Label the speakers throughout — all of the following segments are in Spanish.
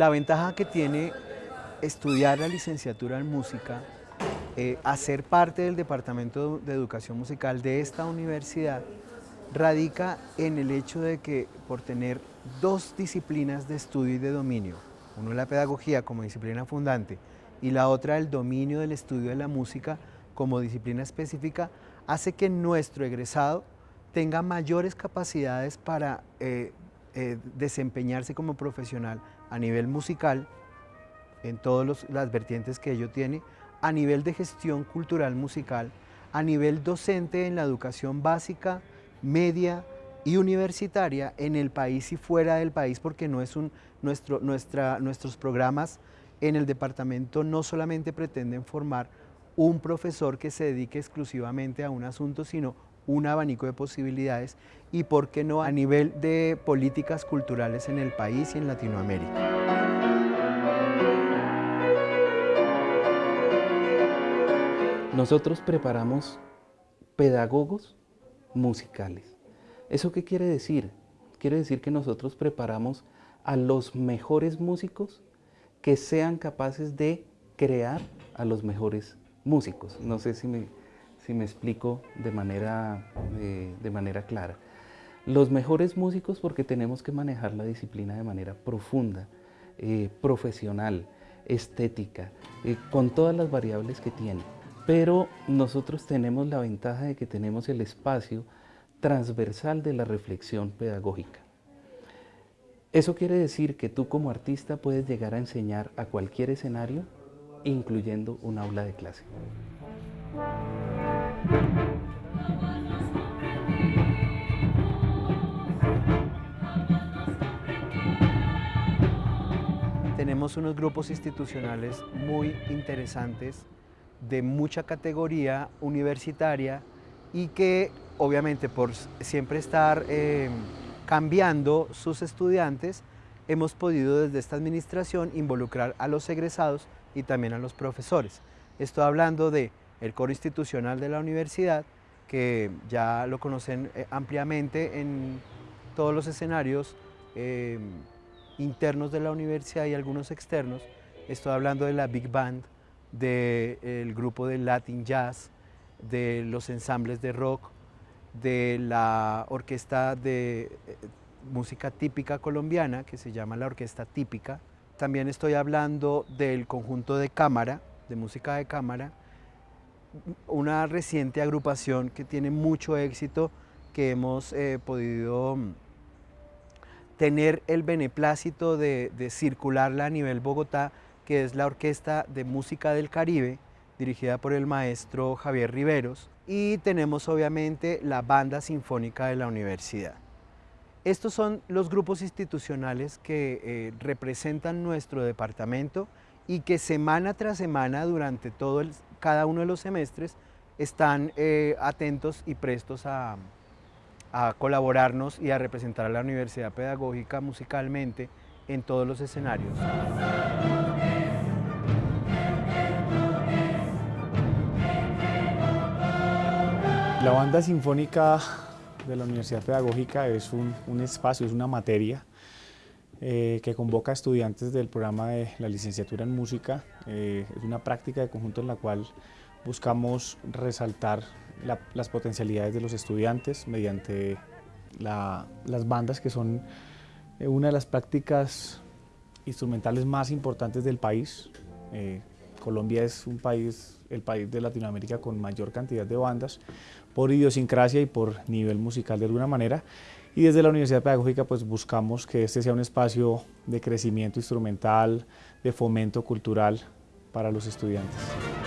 Speaker 1: La ventaja que tiene estudiar la licenciatura en música, eh, hacer parte del Departamento de Educación Musical de esta universidad, radica en el hecho de que por tener dos disciplinas de estudio y de dominio, uno la pedagogía como disciplina fundante y la otra el dominio del estudio de la música como disciplina específica, hace que nuestro egresado tenga mayores capacidades para eh, eh, desempeñarse como profesional a nivel musical, en todas las vertientes que ello tiene, a nivel de gestión cultural musical, a nivel docente en la educación básica, media y universitaria en el país y fuera del país, porque no es un, nuestro, nuestra, nuestros programas en el departamento no solamente pretenden formar un profesor que se dedique exclusivamente a un asunto, sino un abanico de posibilidades y, por qué no, a nivel de políticas culturales en el país y en Latinoamérica.
Speaker 2: Nosotros preparamos pedagogos musicales. ¿Eso qué quiere decir? Quiere decir que nosotros preparamos a los mejores músicos que sean capaces de crear a los mejores músicos. No sé si me, si me explico de manera, eh, de manera clara. Los mejores músicos porque tenemos que manejar la disciplina de manera profunda, eh, profesional, estética, eh, con todas las variables que tiene. Pero nosotros tenemos la ventaja de que tenemos el espacio transversal de la reflexión pedagógica. Eso quiere decir que tú como artista puedes llegar a enseñar a cualquier escenario, incluyendo un aula de clase.
Speaker 1: Tenemos unos grupos institucionales muy interesantes, de mucha categoría universitaria y que obviamente por siempre estar eh, cambiando sus estudiantes, hemos podido desde esta administración involucrar a los egresados y también a los profesores. Estoy hablando de coro institucional de la universidad, que ya lo conocen eh, ampliamente en todos los escenarios eh, internos de la universidad y algunos externos. Estoy hablando de la Big Band, del grupo de Latin Jazz, de los ensambles de rock, de la orquesta de eh, música típica colombiana, que se llama la Orquesta Típica. También estoy hablando del conjunto de cámara, de música de cámara, una reciente agrupación que tiene mucho éxito, que hemos eh, podido mm, tener el beneplácito de, circularla a nivel Bogotá, que es la Orquesta de Música del Caribe, dirigida por el maestro Javier Riveros, y tenemos obviamente la Banda Sinfónica de la Universidad. Estos son los grupos institucionales que eh, representan nuestro departamento y que semana tras semana durante todo cada uno de los semestres están eh, atentos y prestos a, a colaborarnos y a representar a la Universidad Pedagógica musicalmente en todos los escenarios.
Speaker 3: La banda sinfónica de la Universidad Pedagógica es un, espacio, es una materia eh, que convoca a estudiantes del programa de la licenciatura en música. Eh, es una práctica de conjunto en la cual buscamos resaltar las potencialidades de los estudiantes mediante las bandas que son eh, una de las prácticas instrumentales más importantes del país. Colombia es un país, el país de Latinoamérica con mayor cantidad de bandas, por idiosincrasia y por nivel musical de alguna manera. Y desde la Universidad Pedagógica pues buscamos que este sea un espacio de crecimiento instrumental, de fomento cultural para los estudiantes.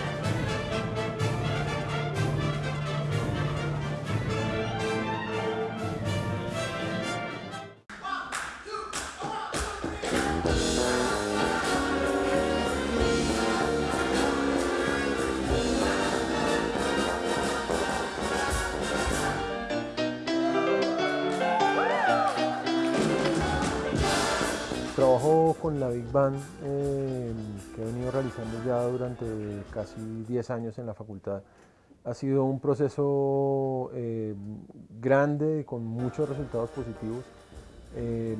Speaker 4: Con la Big Band eh, que he venido realizando ya durante casi 10 años en la facultad ha sido un proceso eh, grande con muchos resultados positivos. Em,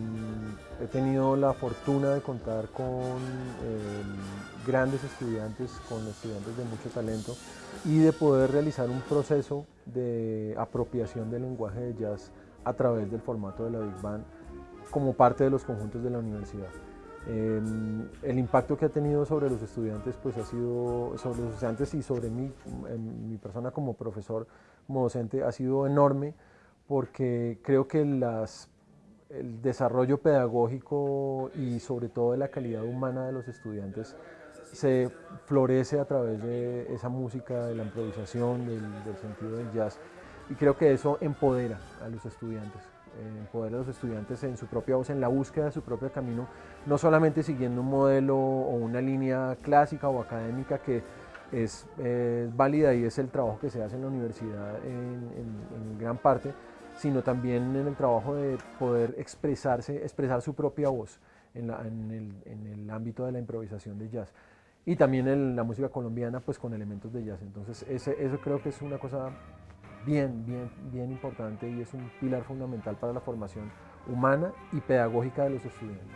Speaker 4: he tenido la fortuna de contar con em, grandes estudiantes, con estudiantes de mucho talento y de poder realizar un proceso de apropiación del lenguaje de jazz a través del formato de la Big Band como parte de los conjuntos de la universidad. Em, el impacto que ha tenido sobre los estudiantes pues ha sido, sobre los estudiantes y sobre mí, mi persona como profesor, como docente, ha sido enorme porque creo que el desarrollo pedagógico y sobre todo de la calidad humana de los estudiantes se florece a través de esa música, de la improvisación, del, sentido del jazz y creo que eso empodera a los estudiantes, eh, empodera a los estudiantes en su propia voz, en la búsqueda de su propio camino, no solamente siguiendo un modelo o una línea clásica o académica que es válida y es el trabajo que se hace en la universidad en gran parte, sino también en el trabajo de poder expresarse, expresar su propia voz en, el, ámbito de la improvisación de jazz. Y también en la música colombiana, pues con elementos de jazz. Entonces, eso creo que es una cosa bien, bien, bien importante y es un pilar fundamental para la formación humana y pedagógica de los estudiantes.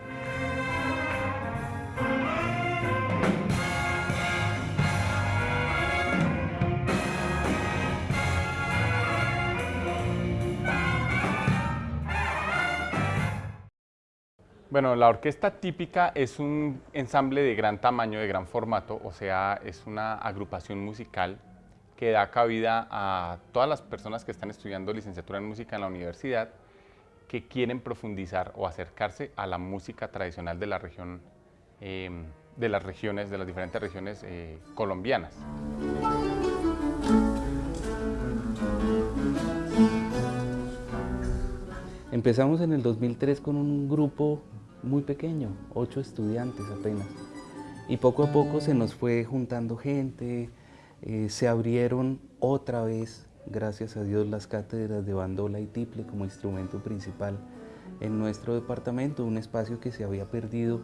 Speaker 5: Bueno, la orquesta típica es un ensamble de gran tamaño, de gran formato, o sea, es una agrupación musical que da cabida a todas las personas que están estudiando licenciatura en música en la universidad que quieren profundizar o acercarse a la música tradicional de la región, em, de las regiones, de las diferentes regiones eh, colombianas.
Speaker 2: Empezamos en el 2003 con un grupo muy pequeño, ocho estudiantes apenas. Y poco a poco se nos fue juntando gente, eh, se abrieron otra vez, gracias a Dios, las cátedras de bandola y tiple como instrumento principal en nuestro departamento, un espacio que se había perdido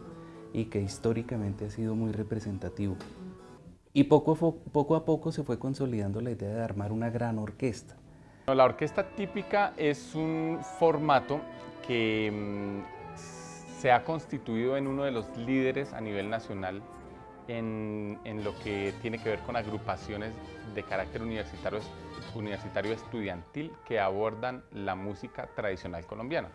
Speaker 2: y que históricamente ha sido muy representativo. Y poco a, poco, a poco se fue consolidando la idea de armar una gran orquesta.
Speaker 5: La orquesta típica es un formato que mm, se ha constituido en uno de los líderes a nivel nacional en, lo que tiene que ver con agrupaciones de carácter universitario, universitario estudiantil que abordan la música tradicional colombiana.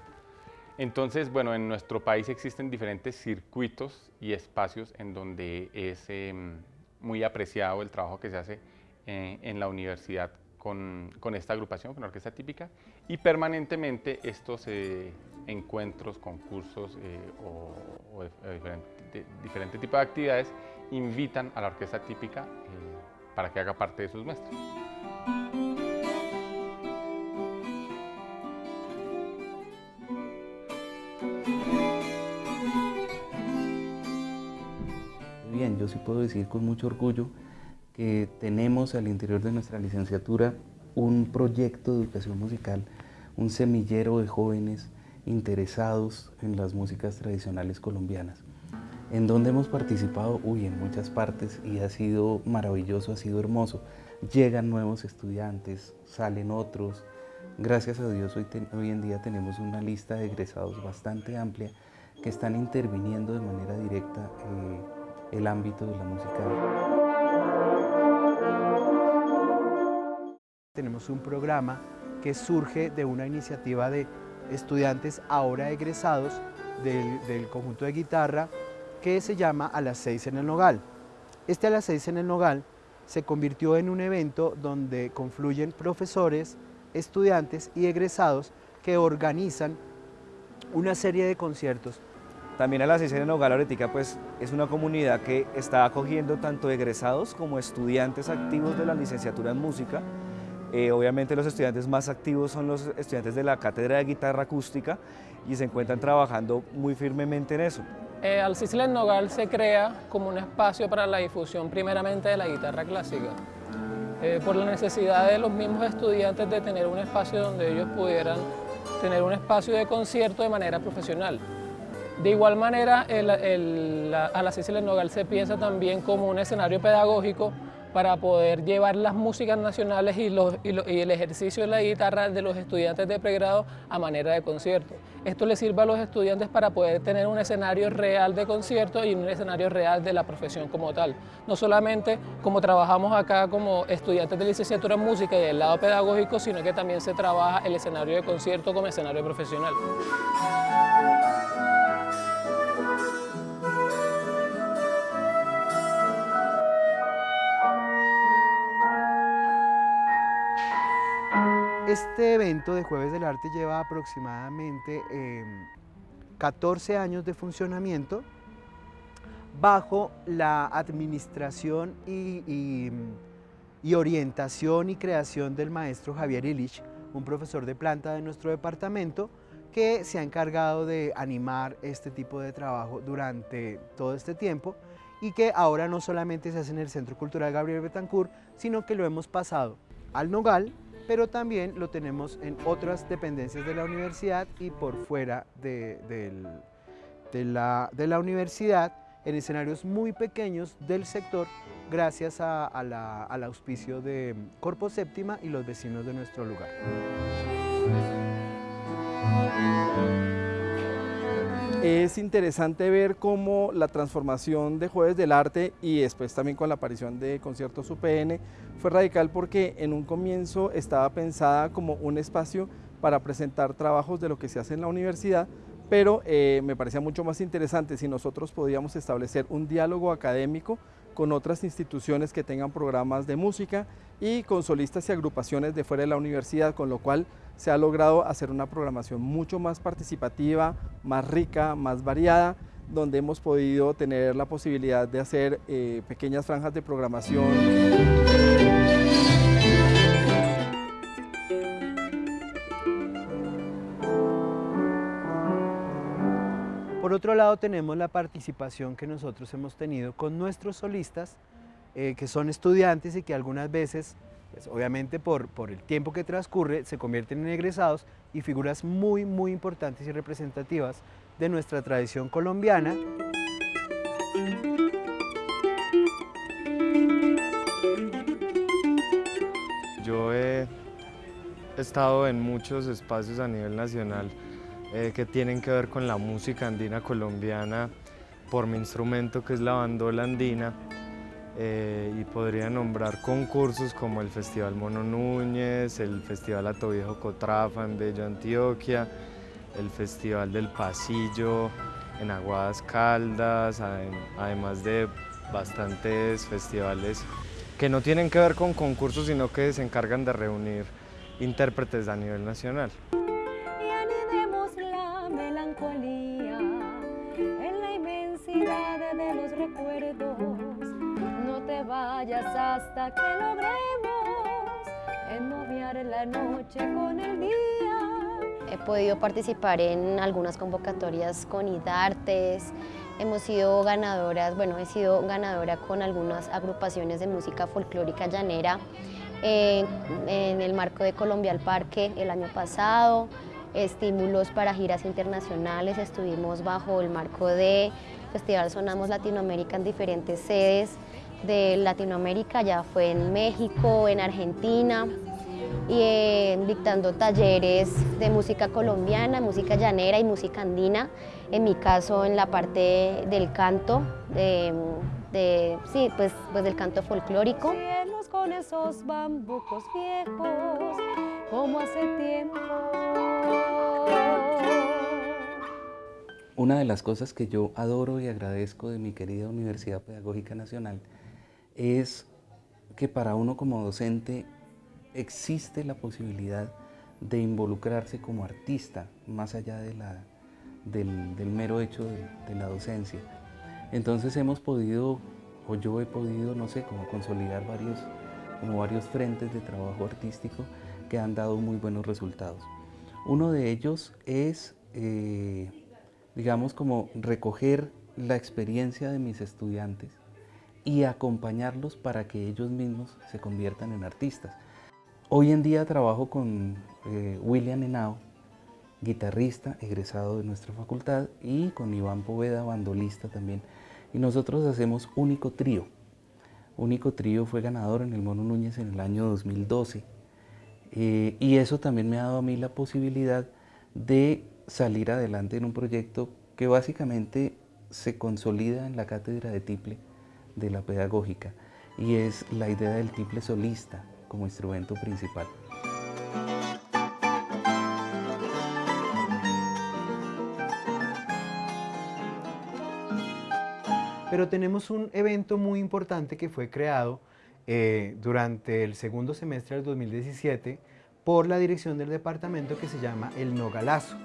Speaker 5: Entonces, bueno, en nuestro país existen diferentes circuitos y espacios en donde es em, muy apreciado el trabajo que se hace eh, en la universidad con, esta agrupación, con la orquesta típica, y permanentemente estos eh, encuentros, concursos eh, o, diferente, tipo de actividades invitan a la orquesta típica eh, para que haga parte de sus muestras.
Speaker 2: Bien, yo sí puedo decir con mucho orgullo que tenemos al interior de nuestra licenciatura un proyecto de educación musical, un semillero de jóvenes interesados en las músicas tradicionales colombianas, en donde hemos participado, uy, en muchas partes y ha sido maravilloso, ha sido hermoso. Llegan nuevos estudiantes, salen otros. Gracias a Dios hoy, en día tenemos una lista de egresados bastante amplia que están interviniendo de manera directa eh, el ámbito de la música.
Speaker 1: Tenemos un programa que surge de una iniciativa de estudiantes ahora egresados del, conjunto de guitarra que se llama A las seis en el Nogal. Este A las seis en el Nogal se convirtió en un evento donde confluyen profesores, estudiantes y egresados que organizan una serie de conciertos.
Speaker 6: También a las seis en el Nogal Ahorita pues, es una comunidad que está acogiendo tanto egresados como estudiantes activos de la licenciatura en música eh, obviamente los estudiantes más activos son los estudiantes de la cátedra de guitarra acústica y se encuentran trabajando muy firmemente en eso.
Speaker 7: Eh, en Nogal se crea como un espacio para la difusión primeramente de la guitarra clásica, eh, por la necesidad de los mismos estudiantes de tener un espacio donde ellos pudieran tener un espacio de concierto de manera profesional. De igual manera, el, el, a la Nogal se piensa también como un escenario pedagógico para poder llevar las músicas nacionales y, el ejercicio de la guitarra de los estudiantes de pregrado a manera de concierto. Esto les sirve a los estudiantes para poder tener un escenario real de concierto y un escenario real de la profesión como tal. No solamente como trabajamos acá como estudiantes de licenciatura en música y del lado pedagógico, sino que también se trabaja el escenario de concierto como escenario profesional.
Speaker 1: Este evento de Jueves del Arte lleva aproximadamente 14 em, años de funcionamiento bajo la administración y, orientación y creación del maestro Javier Illich, un profesor de planta de nuestro departamento, que se ha encargado de animar este tipo de trabajo durante todo este tiempo y que ahora no solamente se hace en el Centro Cultural Gabriel Betancourt, sino que lo hemos pasado al Nogal, pero también lo tenemos en otras dependencias de la universidad y por fuera de, la, universidad, en escenarios muy pequeños del sector, gracias al auspicio de Corpo Séptima y los vecinos de nuestro lugar.
Speaker 8: Es interesante ver cómo la transformación de Jueves del Arte y después también con la aparición de Conciertos UPN fue radical porque en un comienzo estaba pensada como un espacio para presentar trabajos de lo que se hace en la universidad, pero eh, me parecía mucho más interesante si nosotros podíamos establecer un diálogo académico con otras instituciones que tengan programas de música y con solistas y agrupaciones de fuera de la universidad, con lo cual se ha logrado hacer una programación mucho más participativa, más rica, más variada, donde hemos podido tener la posibilidad de hacer eh, pequeñas franjas de programación.
Speaker 1: Por otro lado tenemos la participación que nosotros hemos tenido con nuestros solistas, eh, que son estudiantes y que algunas veces pues, obviamente por, por, el tiempo que transcurre se convierten en egresados y figuras muy muy importantes y representativas de nuestra tradición colombiana.
Speaker 9: Yo he estado en muchos espacios a nivel nacional eh, que tienen que ver con la música andina colombiana por mi instrumento que es la bandola andina eh, y podría nombrar concursos como el Festival Mono Núñez, el Festival Atoviejo Cotrafa en Bello Antioquia, el Festival del Pasillo en Aguadas Caldas, además de bastantes festivales que no tienen que ver con concursos, sino que se encargan de reunir intérpretes a nivel nacional.
Speaker 10: Que logremos la noche con el día.
Speaker 11: He podido participar en algunas convocatorias con IDARTES, hemos sido ganadoras, bueno, he sido ganadora con algunas agrupaciones de música folclórica llanera eh, en el marco de Colombia al Parque el año pasado, estímulos para giras internacionales, estuvimos bajo el marco de Festival Sonamos Latinoamérica en diferentes sedes, de Latinoamérica, ya fue en México, en Argentina, y eh, dictando talleres de música colombiana, música llanera y música andina, en mi caso en la parte del canto, de, sí, pues, pues del canto folclórico.
Speaker 10: con esos bambucos viejos, como hace tiempo.
Speaker 2: Una de las cosas que yo adoro y agradezco de mi querida Universidad Pedagógica Nacional es que para uno como docente existe la posibilidad de involucrarse como artista más allá de la, del, mero hecho de, la docencia. Entonces hemos podido, o yo he podido, no sé, como consolidar varios, como varios frentes de trabajo artístico que han dado muy buenos resultados. Uno de ellos es, eh, digamos, como recoger la experiencia de mis estudiantes y acompañarlos para que ellos mismos se conviertan en artistas. Hoy en día trabajo con eh, William Henao, guitarrista egresado de nuestra facultad, y con Iván Poveda, bandolista también. Y nosotros hacemos único trío. Único Trío fue ganador en el Mono Núñez en el año 2012. Eh, y eso también me ha dado a mí la posibilidad de salir adelante en un proyecto que básicamente se consolida en la cátedra de tiple de la pedagógica y es la idea del tiple solista como instrumento principal.
Speaker 1: Pero tenemos un evento muy importante que fue creado eh, durante el segundo semestre del 2017 por la dirección del departamento que se llama El Nogalazo.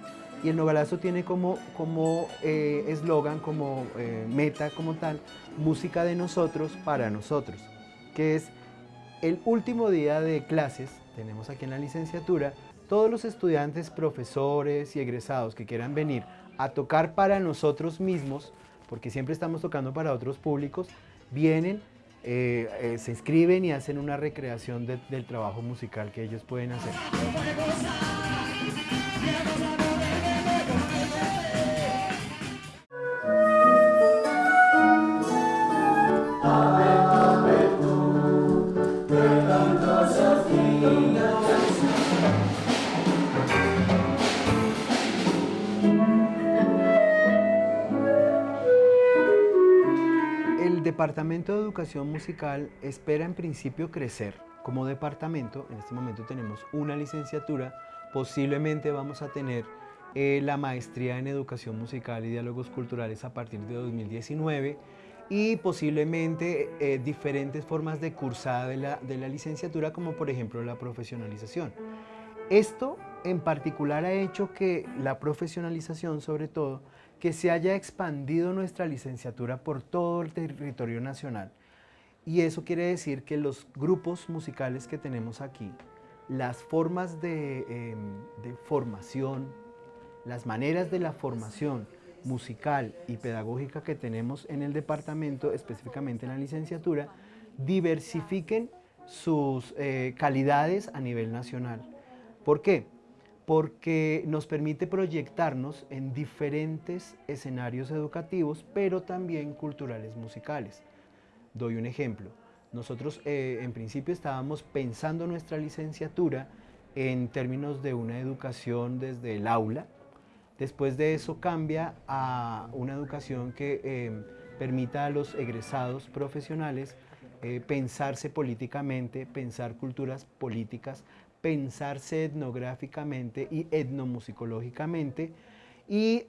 Speaker 1: Y el Nogalazo tiene como eh, eslogan, como, eh, meta, como tal, música de nosotros para nosotros, que es el último día de clases, tenemos aquí en la licenciatura, todos los estudiantes, profesores y egresados que quieran venir a tocar para nosotros mismos, porque siempre estamos tocando para otros públicos, vienen, eh, eh, se inscriben y hacen una recreación del trabajo musical que ellos pueden hacer. Departamento de Educación Musical espera en principio crecer como departamento. En este momento tenemos una licenciatura, posiblemente vamos a tener eh, la maestría en Educación Musical y Diálogos Culturales a partir de 2019 y posiblemente eh, diferentes formas de cursada de la, de la licenciatura como por ejemplo la profesionalización. Esto en particular ha hecho que la profesionalización sobre todo que se haya expandido nuestra licenciatura por todo el territorio nacional. Y eso quiere decir que los grupos musicales que tenemos aquí, las formas de, em, de formación, las maneras de la formación musical y pedagógica que tenemos en el departamento, específicamente en la licenciatura, diversifiquen sus eh, calidades a nivel nacional. ¿Por qué? Porque nos permite proyectarnos en diferentes escenarios educativos, pero también culturales musicales. Doy un ejemplo. Nosotros eh, en principio estábamos pensando nuestra licenciatura en términos de una educación desde el aula. Después de eso cambia a una educación que eh, permita a los egresados profesionales eh, pensarse políticamente, pensar culturas políticas, pensarse etnográficamente y etnomusicológicamente y,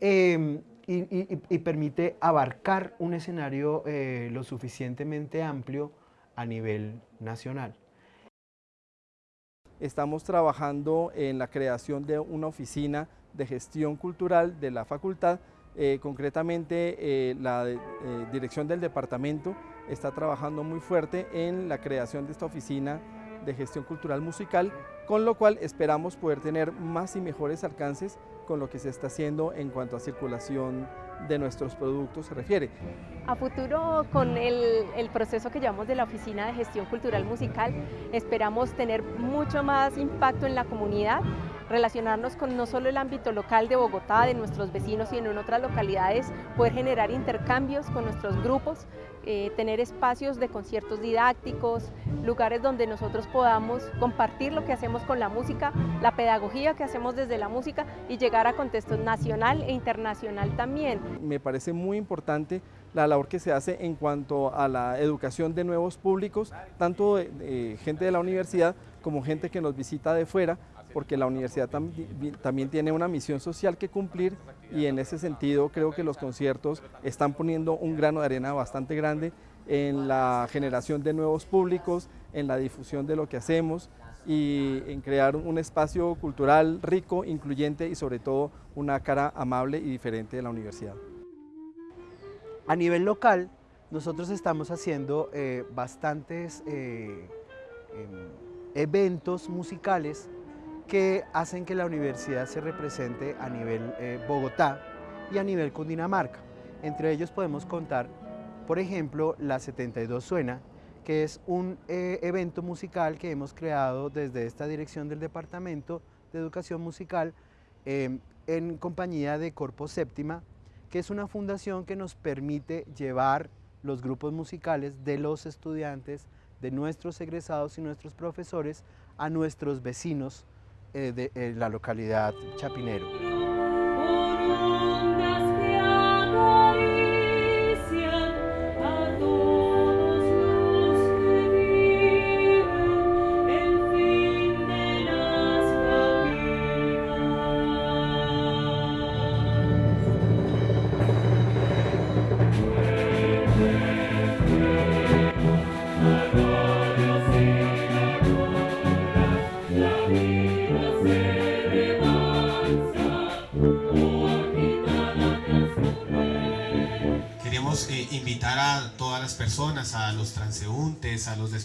Speaker 1: permite abarcar un escenario eh, lo suficientemente amplio a nivel nacional.
Speaker 8: Estamos trabajando en la creación de una oficina de gestión cultural de la facultad, eh, concretamente eh, la dirección del departamento está trabajando muy fuerte en la creación de esta oficina de gestión cultural musical con lo cual esperamos poder tener más y mejores alcances con lo que se está haciendo en cuanto a circulación de nuestros productos se refiere.
Speaker 12: A futuro, con el, proceso que llevamos de la Oficina de Gestión Cultural Musical, esperamos tener mucho más impacto en la comunidad, relacionarnos con no solo el ámbito local de Bogotá, de nuestros vecinos, sino en otras localidades, poder generar intercambios con nuestros grupos, eh, tener espacios de conciertos didácticos, lugares donde nosotros podamos compartir lo que hacemos con la música, la pedagogía que hacemos desde la música y llegar a contextos nacional e internacional también.
Speaker 8: Me parece muy importante la labor que se hace en cuanto a la educación de nuevos públicos, tanto gente de la universidad como gente que nos visita de fuera, porque la universidad también tiene una misión social que cumplir y en ese sentido creo que los conciertos están poniendo un grano de arena bastante grande en la generación de nuevos públicos, en la difusión de lo que hacemos y en crear un espacio cultural rico, incluyente y sobre todo una cara amable y diferente de la universidad.
Speaker 1: A nivel local, nosotros estamos haciendo eh, bastantes eh, em, eventos musicales que hacen que la universidad se represente a nivel eh, Bogotá y a nivel Cundinamarca. Entre ellos podemos contar, por ejemplo, la 72 Suena, que es un eh, evento musical que hemos creado desde esta dirección del Departamento de Educación Musical em, en compañía de Corpo Séptima, que es una fundación que nos permite llevar los grupos musicales de los estudiantes, de nuestros egresados y nuestros profesores a nuestros vecinos de eh, la localidad Chapinero.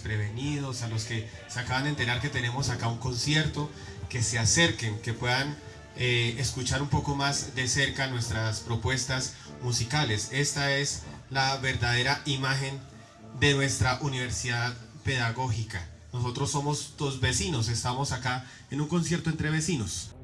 Speaker 13: Desprevenidos, a los que se acaban de enterar que tenemos acá un concierto, que se acerquen, que puedan eh, escuchar un poco más de cerca nuestras propuestas musicales. Esta es la verdadera imagen de nuestra universidad pedagógica. Nosotros somos dos vecinos, estamos acá en un concierto entre vecinos.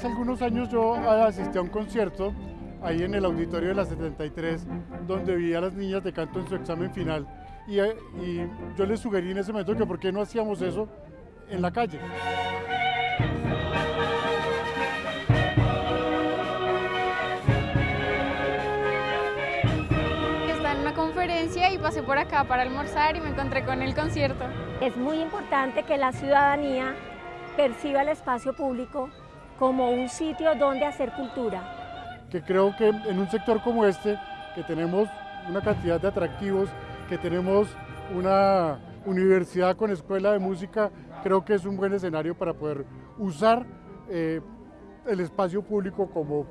Speaker 14: Hace algunos años yo asistí a un concierto ahí en el auditorio de la 73, donde vi a las niñas de canto en su examen final. Y, eh, y yo les sugerí en ese momento que por qué no hacíamos eso en la calle.
Speaker 15: Estaba en una conferencia y pasé por acá para almorzar y me encontré con el concierto.
Speaker 10: Es muy importante que la ciudadanía perciba el espacio público como un sitio donde hacer cultura.
Speaker 14: Que creo que en un sector como este, que tenemos una cantidad de atractivos, que tenemos una universidad con escuela de música, creo que es un buen escenario para poder usar eh, el espacio público como,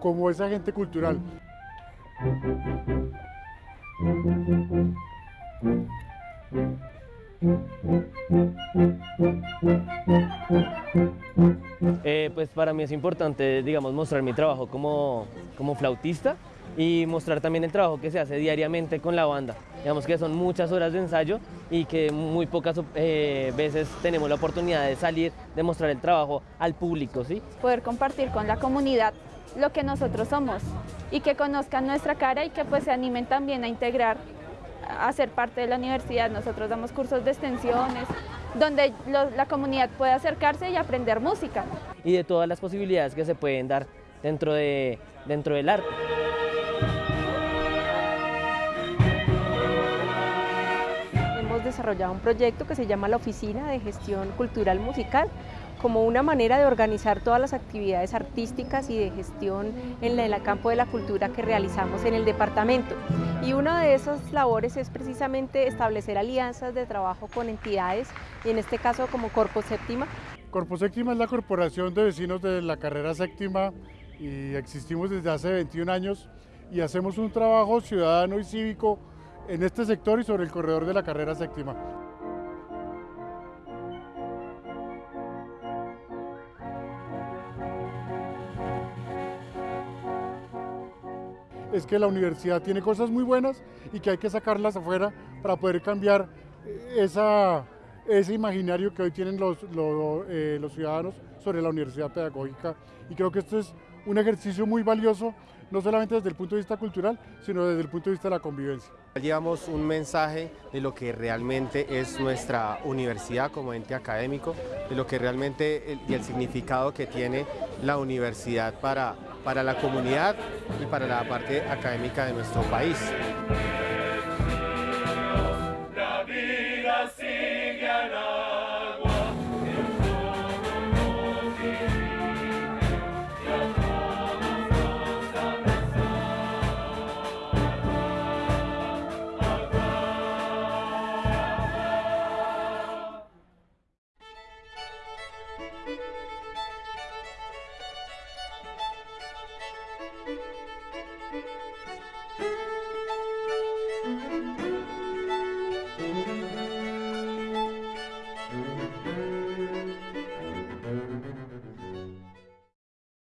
Speaker 14: como ese agente cultural.
Speaker 16: Eh, pues para mí es importante, digamos, mostrar mi trabajo como, como flautista y mostrar también el trabajo que se hace diariamente con la banda. Digamos que son muchas horas de ensayo y que muy pocas eh, veces tenemos la oportunidad de salir, de mostrar el trabajo al público, ¿sí?
Speaker 15: Poder compartir con la comunidad lo que nosotros somos y que conozcan nuestra cara y que pues se animen también a integrar, a ser parte de la universidad. Nosotros damos cursos de extensiones, donde lo- la comunidad puede acercarse y aprender música.
Speaker 16: Y de todas las posibilidades que se pueden dar dentro, de, dentro del arte.
Speaker 12: Hemos desarrollado un proyecto que se llama la Oficina de Gestión Cultural Musical como una manera de organizar todas las actividades artísticas y de gestión en el campo de la cultura que realizamos en el departamento. Y una de esas labores es precisamente establecer alianzas de trabajo con entidades, y en este caso como Corpo Séptima,
Speaker 14: Corpo Séptima es la corporación de vecinos de la carrera séptima y existimos desde hace 21 años y hacemos un trabajo ciudadano y cívico en este sector y sobre el corredor de la carrera séptima. Es que la universidad tiene cosas muy buenas y que hay que sacarlas afuera para poder cambiar esa, ese imaginario que hoy tienen los, los, eh, los ciudadanos sobre la universidad pedagógica. Y creo que esto es un ejercicio muy valioso, no solamente desde el punto de vista cultural, sino desde el punto de vista de la convivencia.
Speaker 17: Llevamos un mensaje de lo que realmente es nuestra universidad como ente académico, de lo que realmente el, y el significado que tiene la universidad para, para la comunidad y para la parte académica de nuestro país.